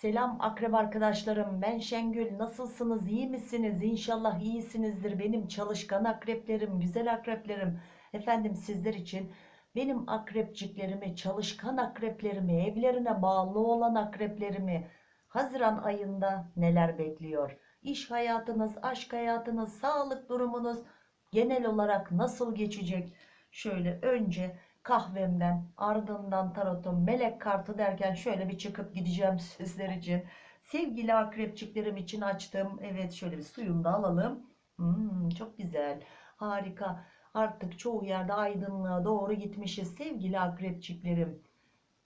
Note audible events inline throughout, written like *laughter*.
Selam akrep arkadaşlarım. Ben Şengül. Nasılsınız? İyi misiniz? İnşallah iyisinizdir. Benim çalışkan akreplerim, güzel akreplerim. Efendim sizler için benim akrepciklerimi, çalışkan akreplerimi, evlerine bağlı olan akreplerimi Haziran ayında neler bekliyor? İş hayatınız, aşk hayatınız, sağlık durumunuz genel olarak nasıl geçecek? Şöyle önce kahvemden ardından tarotum melek kartı derken şöyle bir çıkıp gideceğim *laughs* sizler için. Sevgili akrepçiklerim için açtım evet şöyle bir suyunu da alalım. Hmm, çok güzel harika. Artık çoğu yerde aydınlığa doğru gitmişiz sevgili akrepçiklerim.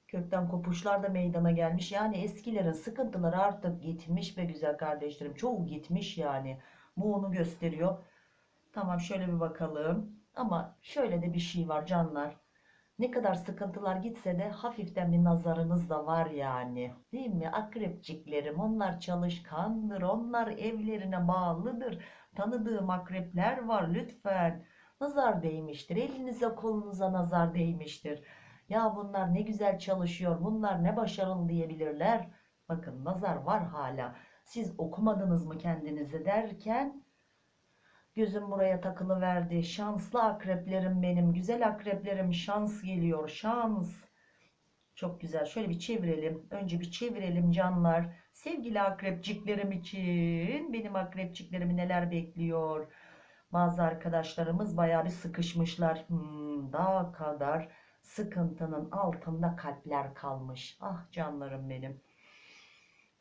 Kökten kopuşlar da meydana gelmiş. Yani eskilerin sıkıntıları artık gitmiş be güzel kardeşlerim. Çoğu gitmiş yani. Bu onu gösteriyor. Tamam şöyle bir bakalım. Ama şöyle de bir şey var canlar ne kadar sıkıntılar gitse de hafiften bir nazarınız da var yani. Değil mi? Akrepçiklerim onlar çalışkandır. Onlar evlerine bağlıdır. Tanıdığım akrepler var lütfen. Nazar değmiştir. Elinize kolunuza nazar değmiştir. Ya bunlar ne güzel çalışıyor. Bunlar ne başarılı diyebilirler. Bakın nazar var hala. Siz okumadınız mı kendinize derken Gözüm buraya takılı verdi. Şanslı akreplerim benim. Güzel akreplerim şans geliyor. Şans. Çok güzel. Şöyle bir çevirelim. Önce bir çevirelim canlar. Sevgili akrepciklerim için. Benim akrepciklerimi neler bekliyor? Bazı arkadaşlarımız baya bir sıkışmışlar. Hmm, daha kadar sıkıntının altında kalpler kalmış. Ah canlarım benim.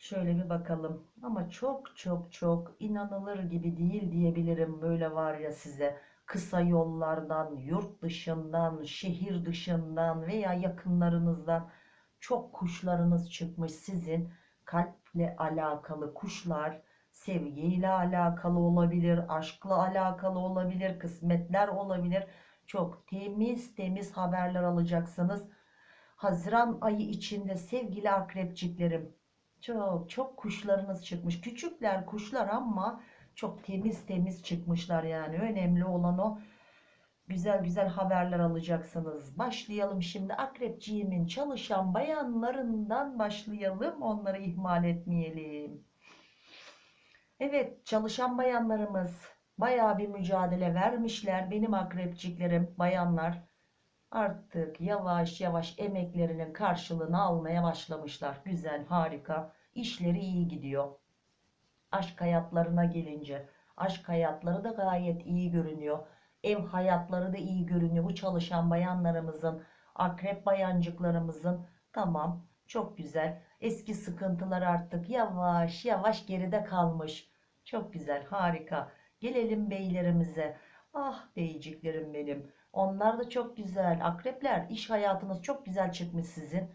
Şöyle bir bakalım. Ama çok çok çok inanılır gibi değil diyebilirim. Böyle var ya size kısa yollardan, yurt dışından, şehir dışından veya yakınlarınızdan çok kuşlarınız çıkmış. Sizin kalple alakalı kuşlar sevgiyle alakalı olabilir, aşkla alakalı olabilir, kısmetler olabilir. Çok temiz temiz haberler alacaksınız. Haziran ayı içinde sevgili akrepçiklerim çok çok kuşlarınız çıkmış. Küçükler kuşlar ama çok temiz temiz çıkmışlar yani. Önemli olan o güzel güzel haberler alacaksınız. Başlayalım şimdi akrepciğimin çalışan bayanlarından başlayalım. Onları ihmal etmeyelim. Evet çalışan bayanlarımız baya bir mücadele vermişler. Benim akrepciklerim bayanlar artık yavaş yavaş emeklerinin karşılığını almaya başlamışlar. Güzel, harika. İşleri iyi gidiyor. Aşk hayatlarına gelince, aşk hayatları da gayet iyi görünüyor. Ev hayatları da iyi görünüyor. Bu çalışan bayanlarımızın, akrep bayancıklarımızın tamam çok güzel. Eski sıkıntılar artık yavaş yavaş geride kalmış. Çok güzel, harika. Gelelim beylerimize. Ah beyciklerim benim. Onlar da çok güzel. Akrepler iş hayatınız çok güzel çıkmış sizin.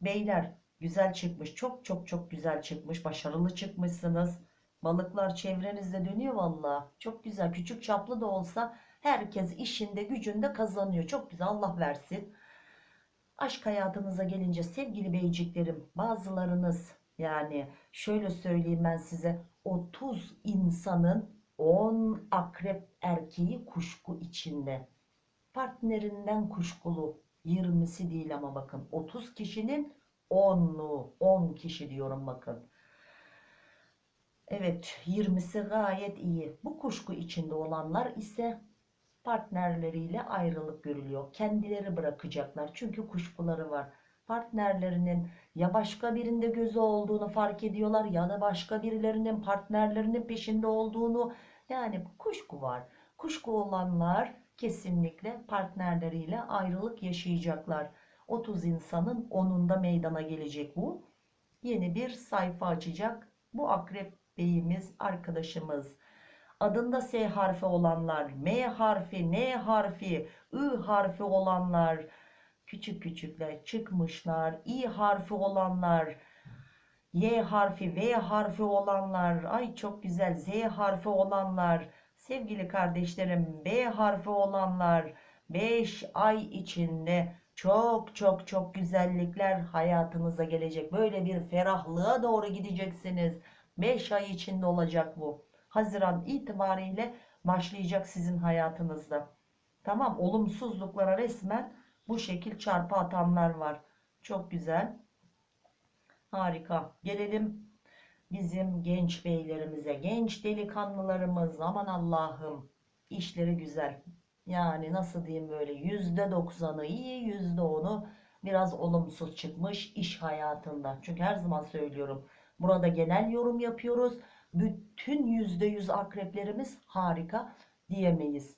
Beyler güzel çıkmış. Çok çok çok güzel çıkmış. Başarılı çıkmışsınız. Balıklar çevrenizde dönüyor valla. Çok güzel. Küçük çaplı da olsa herkes işinde gücünde kazanıyor. Çok güzel Allah versin. Aşk hayatınıza gelince sevgili beyciklerim bazılarınız yani şöyle söyleyeyim ben size 30 insanın 10 akrep erkeği kuşku içinde partnerinden kuşkulu 20'si değil ama bakın 30 kişinin 10'u 10 kişi diyorum bakın. Evet 20'si gayet iyi. Bu kuşku içinde olanlar ise partnerleriyle ayrılık görülüyor. Kendileri bırakacaklar çünkü kuşkuları var. Partnerlerinin ya başka birinde gözü olduğunu fark ediyorlar ya da başka birilerinin partnerlerinin peşinde olduğunu yani kuşku var. Kuşku olanlar kesinlikle partnerleriyle ayrılık yaşayacaklar. 30 insanın 10'unda meydana gelecek bu. Yeni bir sayfa açacak. Bu akrep beyimiz arkadaşımız. Adında S harfi olanlar, M harfi, N harfi, I harfi olanlar, küçük küçükler çıkmışlar. İ harfi olanlar, Y harfi, V harfi olanlar, ay çok güzel Z harfi olanlar, Sevgili kardeşlerim B harfi olanlar 5 ay içinde çok çok çok güzellikler hayatınıza gelecek. Böyle bir ferahlığa doğru gideceksiniz. 5 ay içinde olacak bu. Haziran itibariyle başlayacak sizin hayatınızda. Tamam olumsuzluklara resmen bu şekil çarpı atanlar var. Çok güzel. Harika. Gelelim bizim genç beylerimize, genç delikanlılarımız. Aman Allah'ım işleri güzel. Yani nasıl diyeyim böyle yüzde doksanı iyi, yüzde onu biraz olumsuz çıkmış iş hayatında. Çünkü her zaman söylüyorum. Burada genel yorum yapıyoruz. Bütün yüzde yüz akreplerimiz harika diyemeyiz.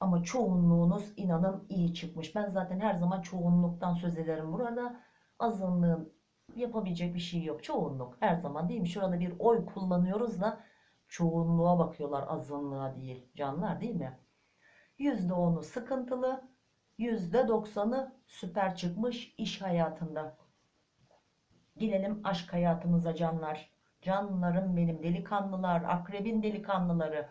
Ama çoğunluğunuz inanın iyi çıkmış. Ben zaten her zaman çoğunluktan söz ederim burada. Azınlığın yapabilecek bir şey yok. Çoğunluk her zaman değil mi? Şurada bir oy kullanıyoruz da çoğunluğa bakıyorlar azınlığa değil. Canlar değil mi? %10'u sıkıntılı, %90'ı süper çıkmış iş hayatında. Gelelim aşk hayatınıza canlar. Canlarım benim delikanlılar, akrebin delikanlıları.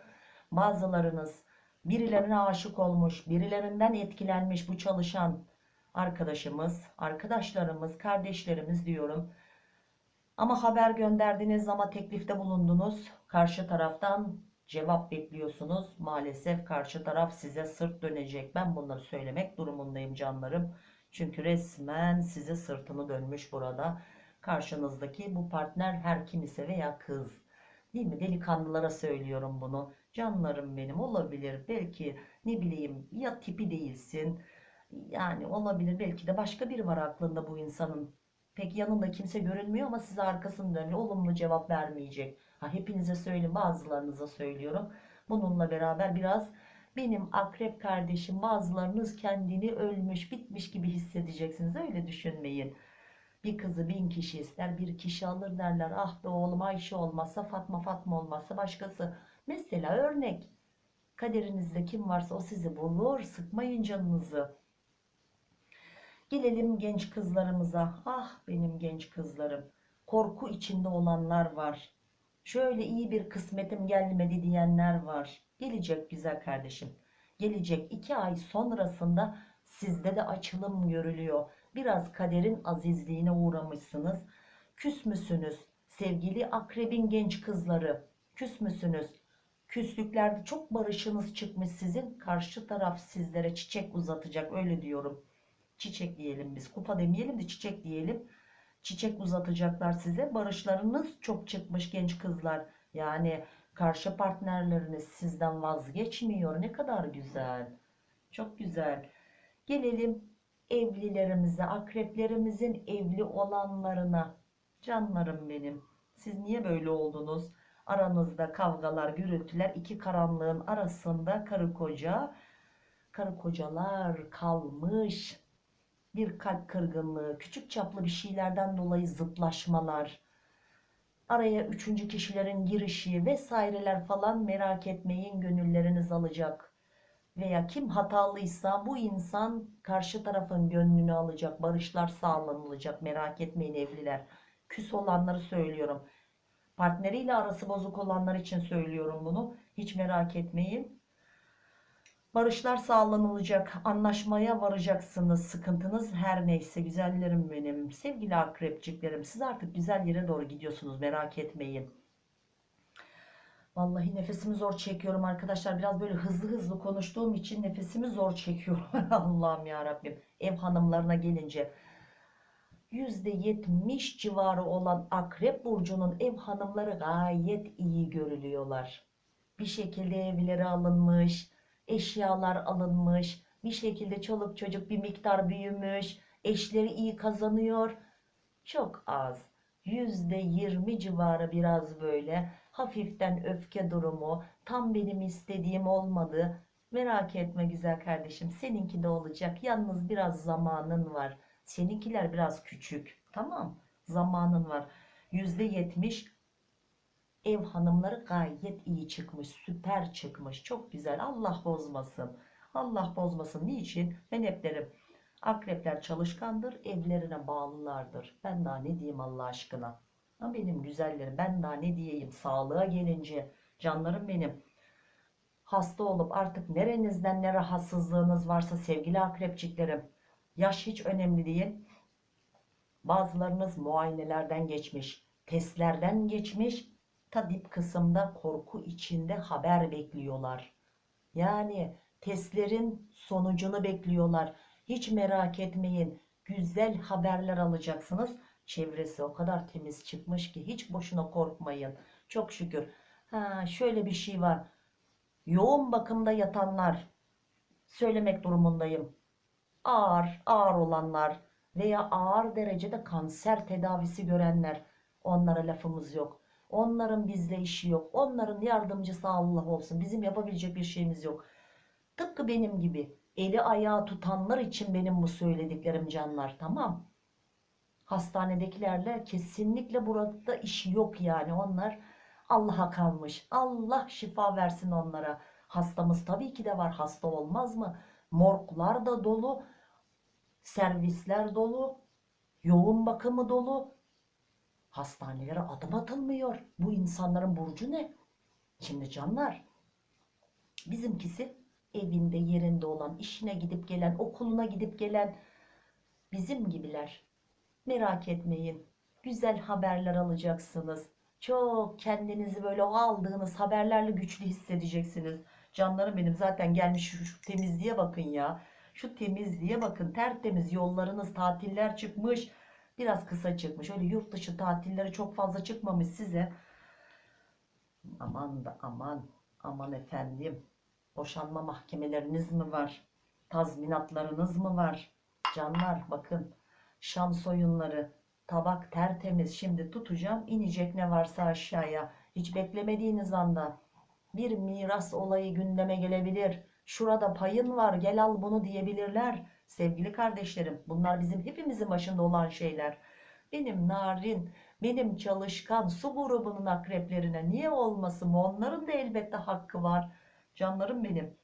Bazılarınız birilerine aşık olmuş, birilerinden etkilenmiş bu çalışan arkadaşımız, arkadaşlarımız, kardeşlerimiz diyorum. Ama haber gönderdiniz ama teklifte bulundunuz. Karşı taraftan cevap bekliyorsunuz. Maalesef karşı taraf size sırt dönecek. Ben bunları söylemek durumundayım canlarım. Çünkü resmen size sırtını dönmüş burada. Karşınızdaki bu partner her kim ise veya kız. Değil mi? Delikanlılara söylüyorum bunu. Canlarım benim olabilir. Belki ne bileyim ya tipi değilsin. Yani olabilir. Belki de başka biri var aklında bu insanın. Pek yanında kimse görünmüyor ama size arkasını dönüyor. Olumlu cevap vermeyecek. Ha, hepinize söyleyeyim bazılarınıza söylüyorum. Bununla beraber biraz benim akrep kardeşim bazılarınız kendini ölmüş bitmiş gibi hissedeceksiniz. Öyle düşünmeyin. Bir kızı bin kişi ister bir kişi alır derler. Ah be oğlum Ayşe olmazsa Fatma Fatma olmazsa başkası. Mesela örnek. Kaderinizde kim varsa o sizi bulur. Sıkmayın canınızı. Gelelim genç kızlarımıza. Ah benim genç kızlarım. Korku içinde olanlar var. Şöyle iyi bir kısmetim gelmedi diyenler var. Gelecek güzel kardeşim. Gelecek iki ay sonrasında sizde de açılım görülüyor. Biraz kaderin azizliğine uğramışsınız. Küs müsünüz? Sevgili akrebin genç kızları. Küs müsünüz? Küslüklerde çok barışınız çıkmış sizin. Karşı taraf sizlere çiçek uzatacak öyle diyorum. Çiçek diyelim biz. Kupa demeyelim de çiçek diyelim. Çiçek uzatacaklar size. Barışlarınız çok çıkmış genç kızlar. Yani karşı partnerleriniz sizden vazgeçmiyor. Ne kadar güzel. Çok güzel. Gelelim evlilerimize, akreplerimizin evli olanlarına. Canlarım benim. Siz niye böyle oldunuz? Aranızda kavgalar, gürültüler, iki karanlığın arasında karı koca, karı kocalar kalmış. Bir kalp kırgınlığı, küçük çaplı bir şeylerden dolayı zıtlaşmalar, araya üçüncü kişilerin girişi vesaireler falan merak etmeyin gönülleriniz alacak. Veya kim hatalıysa bu insan karşı tarafın gönlünü alacak, barışlar sağlanılacak merak etmeyin evliler. Küs olanları söylüyorum. Partneriyle arası bozuk olanlar için söylüyorum bunu. Hiç merak etmeyin. Barışlar sağlanılacak, anlaşmaya varacaksınız. Sıkıntınız her neyse güzellerim benim. Sevgili akrepçiklerim siz artık güzel yere doğru gidiyorsunuz merak etmeyin. Vallahi nefesimi zor çekiyorum arkadaşlar. Biraz böyle hızlı hızlı konuştuğum için nefesimi zor çekiyorum. *laughs* Allah'ım ya Rabbim. Ev hanımlarına gelince %70 civarı olan Akrep burcunun ev hanımları gayet iyi görülüyorlar. Bir şekilde evleri alınmış, eşyalar alınmış, bir şekilde çoluk çocuk bir miktar büyümüş, eşleri iyi kazanıyor. Çok az. %20 civarı biraz böyle hafiften öfke durumu, tam benim istediğim olmadı. Merak etme güzel kardeşim, seninki de olacak. Yalnız biraz zamanın var. Seninkiler biraz küçük. Tamam. Zamanın var. %70 ev hanımları gayet iyi çıkmış. Süper çıkmış. Çok güzel. Allah bozmasın. Allah bozmasın. Niçin? Ben hep derim. Akrepler çalışkandır. Evlerine bağlılardır. Ben daha ne diyeyim Allah aşkına. Benim güzellerim. Ben daha ne diyeyim. Sağlığa gelince. Canlarım benim. Hasta olup artık nerenizden ne rahatsızlığınız varsa sevgili akrepçiklerim Yaş hiç önemli değil. Bazılarınız muayenelerden geçmiş, testlerden geçmiş. Ta dip kısımda korku içinde haber bekliyorlar. Yani testlerin sonucunu bekliyorlar. Hiç merak etmeyin. Güzel haberler alacaksınız. Çevresi o kadar temiz çıkmış ki hiç boşuna korkmayın. Çok şükür. Ha, şöyle bir şey var. Yoğun bakımda yatanlar söylemek durumundayım. Ağır, ağır olanlar veya ağır derecede kanser tedavisi görenler onlara lafımız yok. Onların bizle işi yok. Onların yardımcısı Allah olsun. Bizim yapabilecek bir şeyimiz yok. Tıpkı benim gibi eli ayağı tutanlar için benim bu söylediklerim canlar tamam. Hastanedekilerle kesinlikle burada işi yok yani onlar Allah'a kalmış. Allah şifa versin onlara. Hastamız tabii ki de var. Hasta olmaz mı? Morglar da dolu. Servisler dolu. Yoğun bakımı dolu. Hastanelere adım atılmıyor. Bu insanların burcu ne? Şimdi canlar bizimkisi evinde yerinde olan, işine gidip gelen, okuluna gidip gelen bizim gibiler. Merak etmeyin. Güzel haberler alacaksınız. Çok kendinizi böyle o aldığınız haberlerle güçlü hissedeceksiniz. Canlarım benim zaten gelmiş şu, şu temizliğe bakın ya. Şu temizliğe bakın. Tertemiz yollarınız, tatiller çıkmış. Biraz kısa çıkmış. Öyle yurt dışı tatilleri çok fazla çıkmamış size. Aman da aman. Aman efendim. Boşanma mahkemeleriniz mi var? Tazminatlarınız mı var? Canlar bakın. Şans oyunları. Tabak tertemiz. Şimdi tutacağım. inecek ne varsa aşağıya. Hiç beklemediğiniz anda bir miras olayı gündeme gelebilir. Şurada payın var gel al bunu diyebilirler. Sevgili kardeşlerim bunlar bizim hepimizin başında olan şeyler. Benim narin, benim çalışkan su grubunun akreplerine niye olmasın? Onların da elbette hakkı var. Canlarım benim.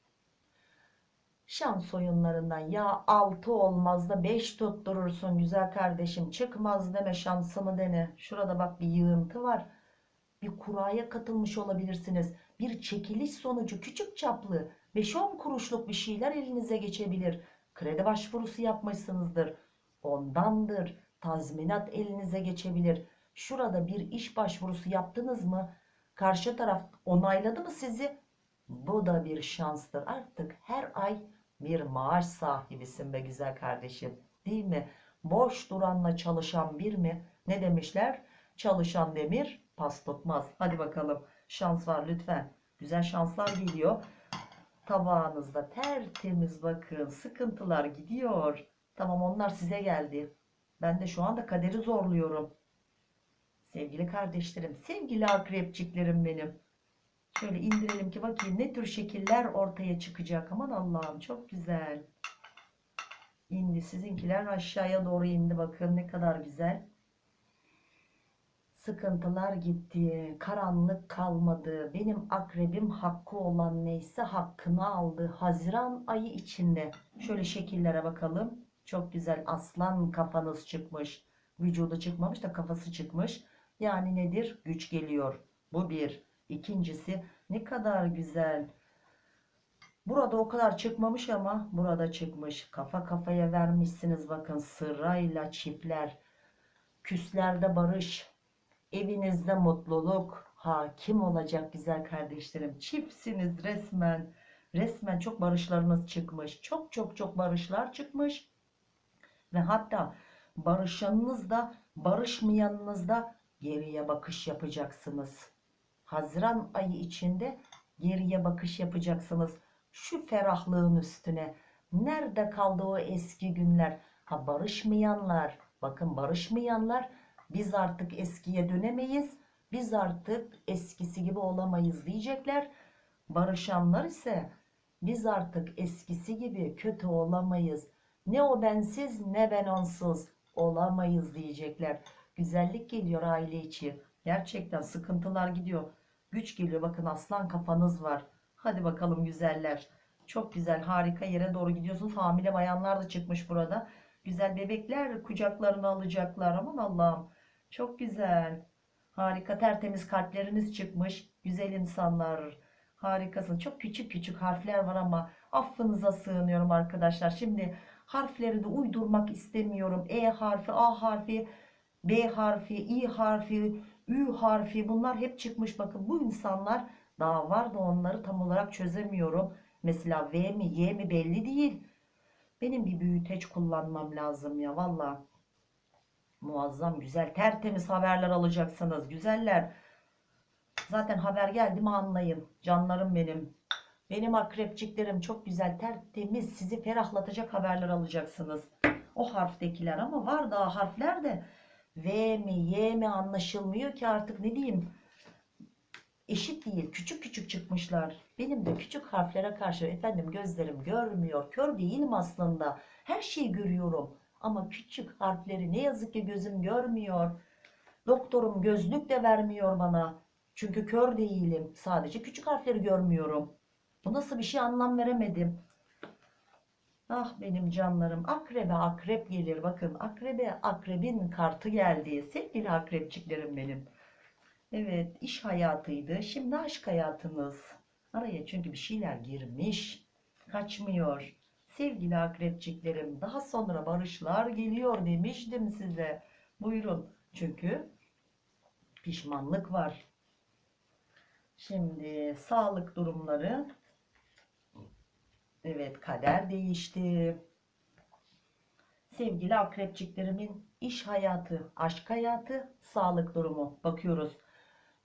Şans oyunlarından ya 6 olmaz da 5 tutturursun güzel kardeşim. Çıkmaz deme şansımı dene. Şurada bak bir yığıntı var. Bir kuraya katılmış olabilirsiniz. Bir çekiliş sonucu küçük çaplı 5-10 kuruşluk bir şeyler elinize geçebilir. Kredi başvurusu yapmışsınızdır. Ondandır. Tazminat elinize geçebilir. Şurada bir iş başvurusu yaptınız mı? Karşı taraf onayladı mı sizi? Bu da bir şanstır. Artık her ay bir maaş sahibisin be güzel kardeşim. Değil mi? Boş duranla çalışan bir mi? Ne demişler? Çalışan demir pas tutmaz. Hadi bakalım. Şans var lütfen. Güzel şanslar geliyor. Tabağınızda tertemiz bakın. Sıkıntılar gidiyor. Tamam onlar size geldi. Ben de şu anda kaderi zorluyorum. Sevgili kardeşlerim, sevgili akrepçiklerim benim. Şöyle indirelim ki bakayım ne tür şekiller ortaya çıkacak. Aman Allah'ım çok güzel. İndi sizinkiler aşağıya doğru indi bakın ne kadar güzel. Sıkıntılar gitti. Karanlık kalmadı. Benim akrebim hakkı olan neyse hakkını aldı. Haziran ayı içinde. Şöyle şekillere bakalım. Çok güzel aslan kafanız çıkmış. Vücudu çıkmamış da kafası çıkmış. Yani nedir? Güç geliyor. Bu bir. İkincisi ne kadar güzel. Burada o kadar çıkmamış ama burada çıkmış. Kafa kafaya vermişsiniz bakın sırayla çiftler. Küslerde barış. Evinizde mutluluk hakim olacak güzel kardeşlerim. Çiftsiniz resmen. Resmen çok barışlarınız çıkmış. Çok çok çok barışlar çıkmış. Ve hatta barışanınız da barışmayanınız da geriye bakış yapacaksınız. Haziran ayı içinde geriye bakış yapacaksınız. Şu ferahlığın üstüne. Nerede kaldı o eski günler? Ha barışmayanlar, bakın barışmayanlar biz artık eskiye dönemeyiz. Biz artık eskisi gibi olamayız diyecekler. Barışanlar ise biz artık eskisi gibi kötü olamayız. Ne o bensiz ne ben onsuz olamayız diyecekler. Güzellik geliyor aile içi. Gerçekten sıkıntılar gidiyor. Güç geliyor. Bakın aslan kafanız var. Hadi bakalım güzeller. Çok güzel harika yere doğru gidiyorsunuz. Hamile bayanlar da çıkmış burada. Güzel bebekler kucaklarına alacaklar. Aman Allah'ım. Çok güzel. Harika tertemiz kalpleriniz çıkmış. Güzel insanlar. Harikasın. Çok küçük küçük harfler var ama affınıza sığınıyorum arkadaşlar. Şimdi harfleri de uydurmak istemiyorum. E harfi, A harfi, B harfi, İ harfi, Ü harfi bunlar hep çıkmış. Bakın bu insanlar daha var da onları tam olarak çözemiyorum. Mesela V mi Y mi belli değil. Benim bir büyüteç kullanmam lazım ya valla. Muazzam güzel tertemiz haberler alacaksınız. Güzeller. Zaten haber geldi mi anlayın. Canlarım benim. Benim akrepçiklerim çok güzel tertemiz sizi ferahlatacak haberler alacaksınız. O harftekiler ama var daha harfler de V mi Y mi anlaşılmıyor ki artık ne diyeyim. Eşit değil küçük küçük çıkmışlar. Benim de küçük harflere karşı efendim gözlerim görmüyor. Kör değilim aslında. Her şeyi görüyorum. Ama küçük harfleri ne yazık ki gözüm görmüyor. Doktorum gözlük de vermiyor bana. Çünkü kör değilim. Sadece küçük harfleri görmüyorum. Bu nasıl bir şey anlam veremedim. Ah benim canlarım. Akrebe akrep gelir. Bakın akrebe akrebin kartı geldi. Sevgili akrepçiklerim benim. Evet iş hayatıydı. Şimdi aşk hayatınız. Araya çünkü bir şeyler girmiş. Kaçmıyor. Sevgili akrepçiklerim daha sonra barışlar geliyor demiştim size. Buyurun. Çünkü pişmanlık var. Şimdi sağlık durumları. Evet kader değişti. Sevgili akrepçiklerimin iş hayatı, aşk hayatı, sağlık durumu. Bakıyoruz.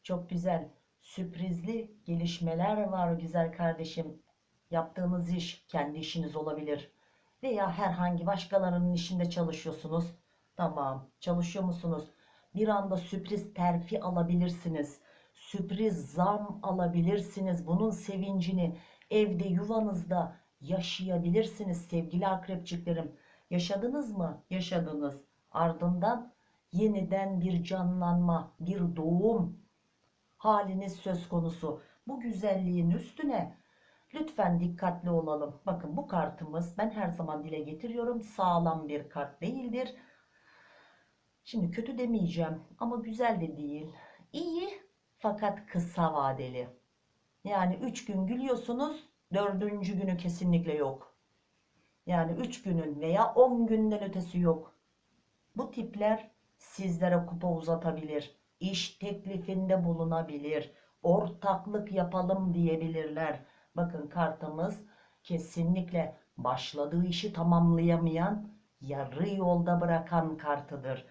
Çok güzel, sürprizli gelişmeler var güzel kardeşim. Yaptığınız iş kendi işiniz olabilir. Veya herhangi başkalarının işinde çalışıyorsunuz. Tamam, çalışıyor musunuz? Bir anda sürpriz terfi alabilirsiniz. Sürpriz zam alabilirsiniz. Bunun sevincini evde, yuvanızda yaşayabilirsiniz sevgili akrepçiklerim. Yaşadınız mı? Yaşadınız. Ardından yeniden bir canlanma, bir doğum haliniz söz konusu. Bu güzelliğin üstüne lütfen dikkatli olalım. Bakın bu kartımız ben her zaman dile getiriyorum. Sağlam bir kart değildir. Şimdi kötü demeyeceğim ama güzel de değil. İyi fakat kısa vadeli. Yani 3 gün gülüyorsunuz, dördüncü günü kesinlikle yok. Yani 3 günün veya 10 günden ötesi yok. Bu tipler sizlere kupa uzatabilir. İş teklifinde bulunabilir. Ortaklık yapalım diyebilirler. Bakın kartımız kesinlikle başladığı işi tamamlayamayan, yarı yolda bırakan kartıdır.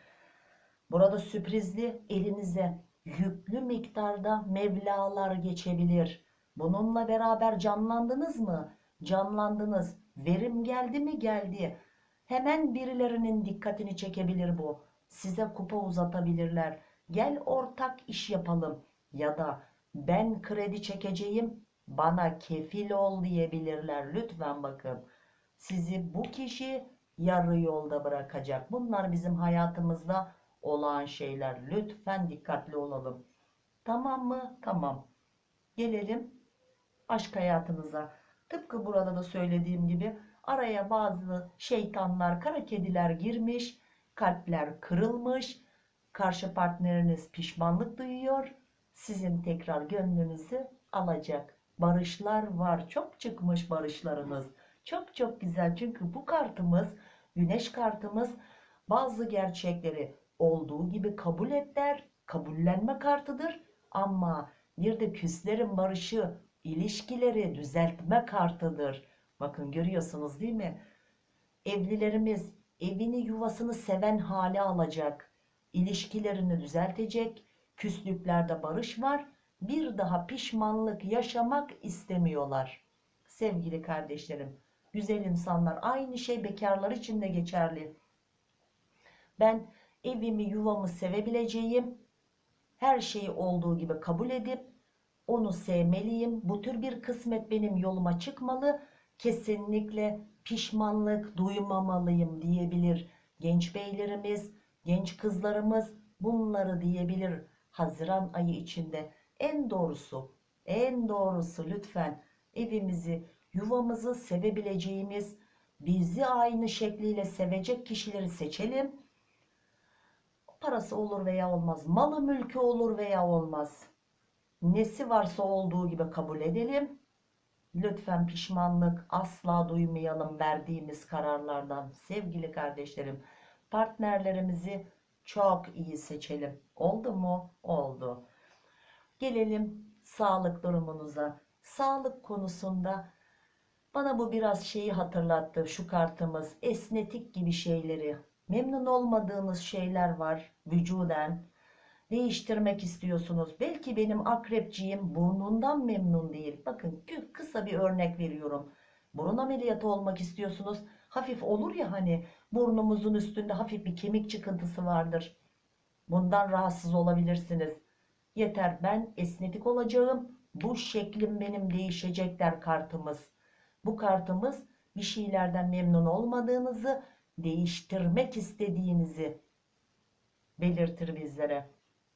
Burada sürprizli elinize yüklü miktarda mevlalar geçebilir. Bununla beraber canlandınız mı? Canlandınız. Verim geldi mi? Geldi. Hemen birilerinin dikkatini çekebilir bu. Size kupa uzatabilirler. Gel ortak iş yapalım. Ya da ben kredi çekeceğim. Bana kefil ol diyebilirler. Lütfen bakın. Sizi bu kişi yarı yolda bırakacak. Bunlar bizim hayatımızda olan şeyler. Lütfen dikkatli olalım. Tamam mı? Tamam. Gelelim aşk hayatınıza. Tıpkı burada da söylediğim gibi araya bazı şeytanlar, kara kediler girmiş, kalpler kırılmış, karşı partneriniz pişmanlık duyuyor, sizin tekrar gönlünüzü alacak. Barışlar var, çok çıkmış barışlarınız. Çok çok güzel çünkü bu kartımız, güneş kartımız bazı gerçekleri olduğu gibi kabul et der, kabullenme kartıdır. Ama bir de küslerin barışı, ilişkileri düzeltme kartıdır. Bakın görüyorsunuz değil mi? Evlilerimiz evini yuvasını seven hale alacak. İlişkilerini düzeltecek. Küslüklerde barış var. Bir daha pişmanlık yaşamak istemiyorlar. Sevgili kardeşlerim, güzel insanlar aynı şey bekarlar için de geçerli. Ben evimi yuvamı sevebileceğim, her şeyi olduğu gibi kabul edip onu sevmeliyim. Bu tür bir kısmet benim yoluma çıkmalı. Kesinlikle pişmanlık duymamalıyım diyebilir genç beylerimiz, genç kızlarımız bunları diyebilir Haziran ayı içinde. En doğrusu, en doğrusu lütfen evimizi, yuvamızı sevebileceğimiz, bizi aynı şekliyle sevecek kişileri seçelim. Parası olur veya olmaz, malı mülkü olur veya olmaz. Nesi varsa olduğu gibi kabul edelim. Lütfen pişmanlık asla duymayalım verdiğimiz kararlardan. Sevgili kardeşlerim, partnerlerimizi çok iyi seçelim. Oldu mu? Oldu. Gelelim sağlık durumunuza. Sağlık konusunda bana bu biraz şeyi hatırlattı şu kartımız. Esnetik gibi şeyleri. Memnun olmadığınız şeyler var vücuden. Değiştirmek istiyorsunuz. Belki benim akrepciğim burnundan memnun değil. Bakın kı- kısa bir örnek veriyorum. Burun ameliyatı olmak istiyorsunuz. Hafif olur ya hani burnumuzun üstünde hafif bir kemik çıkıntısı vardır. Bundan rahatsız olabilirsiniz. Yeter ben esnetik olacağım. Bu şeklim benim değişecek der kartımız. Bu kartımız bir şeylerden memnun olmadığınızı, değiştirmek istediğinizi belirtir bizlere.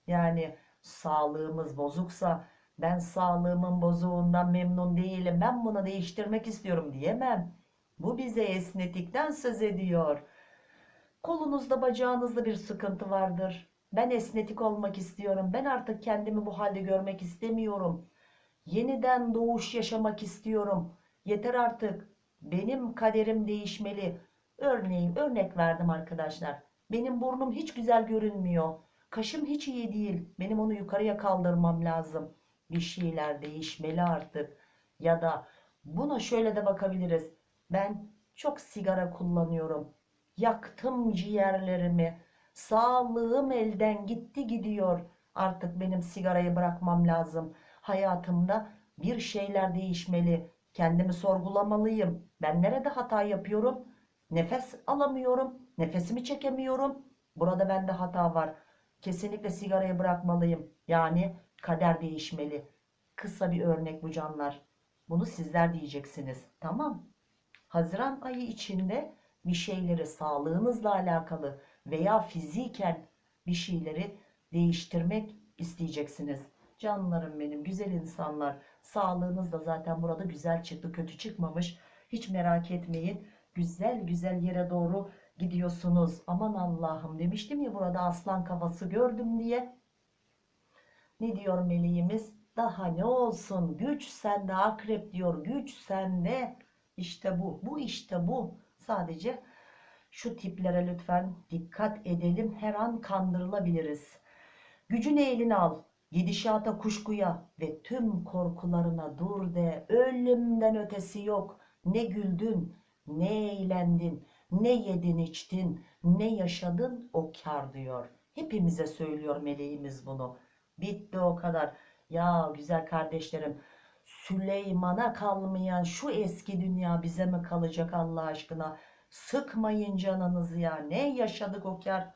Yani sağlığımız bozuksa ben sağlığımın bozuğundan memnun değilim. Ben bunu değiştirmek istiyorum diyemem. Bu bize esnetikten söz ediyor. Kolunuzda bacağınızda bir sıkıntı vardır. Ben esnetik olmak istiyorum. Ben artık kendimi bu halde görmek istemiyorum. Yeniden doğuş yaşamak istiyorum. Yeter artık. Benim kaderim değişmeli. Örneğin örnek verdim arkadaşlar. Benim burnum hiç güzel görünmüyor. Kaşım hiç iyi değil. Benim onu yukarıya kaldırmam lazım. Bir şeyler değişmeli artık. Ya da buna şöyle de bakabiliriz. Ben çok sigara kullanıyorum. Yaktım ciğerlerimi. Sağlığım elden gitti gidiyor. Artık benim sigarayı bırakmam lazım. Hayatımda bir şeyler değişmeli. Kendimi sorgulamalıyım. Ben nerede hata yapıyorum? Nefes alamıyorum. Nefesimi çekemiyorum. Burada bende hata var. Kesinlikle sigarayı bırakmalıyım. Yani kader değişmeli. Kısa bir örnek bu canlar. Bunu sizler diyeceksiniz. Tamam. Haziran ayı içinde bir şeyleri sağlığınızla alakalı veya fiziken bir şeyleri değiştirmek isteyeceksiniz. Canlarım benim, güzel insanlar. Sağlığınız da zaten burada güzel çıktı, kötü çıkmamış. Hiç merak etmeyin. Güzel güzel yere doğru gidiyorsunuz. Aman Allah'ım demiştim ya burada aslan kafası gördüm diye. Ne diyor meleğimiz? Daha ne olsun? Güç sende akrep diyor. Güç sende. İşte bu. Bu işte bu. Sadece şu tiplere lütfen dikkat edelim. Her an kandırılabiliriz. Gücünü eline al. Gidişata kuşkuya ve tüm korkularına dur de. Ölümden ötesi yok. Ne güldün, ne eğlendin, ne yedin içtin, ne yaşadın o kar diyor. Hepimize söylüyor meleğimiz bunu. Bitti o kadar. Ya güzel kardeşlerim Süleyman'a kalmayan şu eski dünya bize mi kalacak Allah aşkına? Sıkmayın canınızı ya. Ne yaşadık o kar?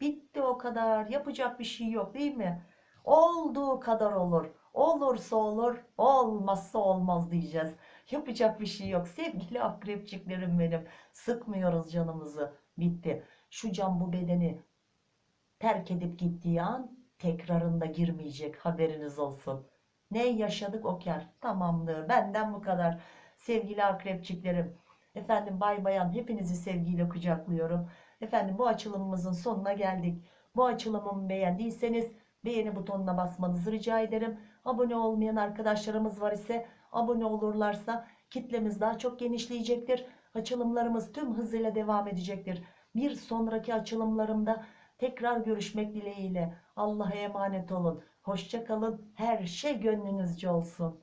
Bitti o kadar. Yapacak bir şey yok değil mi? Olduğu kadar olur. Olursa olur, olmazsa olmaz diyeceğiz. Yapacak bir şey yok. Sevgili akrepçiklerim benim. Sıkmıyoruz canımızı. Bitti. Şu can bu bedeni terk edip gittiği an tekrarında girmeyecek. Haberiniz olsun. Ne yaşadık o kar. Tamamdır. Benden bu kadar. Sevgili akrepçiklerim. Efendim bay bayan hepinizi sevgiyle kucaklıyorum. Efendim bu açılımımızın sonuna geldik. Bu açılımımı beğendiyseniz beğeni butonuna basmanızı rica ederim. Abone olmayan arkadaşlarımız var ise abone olurlarsa kitlemiz daha çok genişleyecektir. Açılımlarımız tüm hızıyla devam edecektir. Bir sonraki açılımlarımda tekrar görüşmek dileğiyle. Allah'a emanet olun. Hoşça kalın. Her şey gönlünüzce olsun.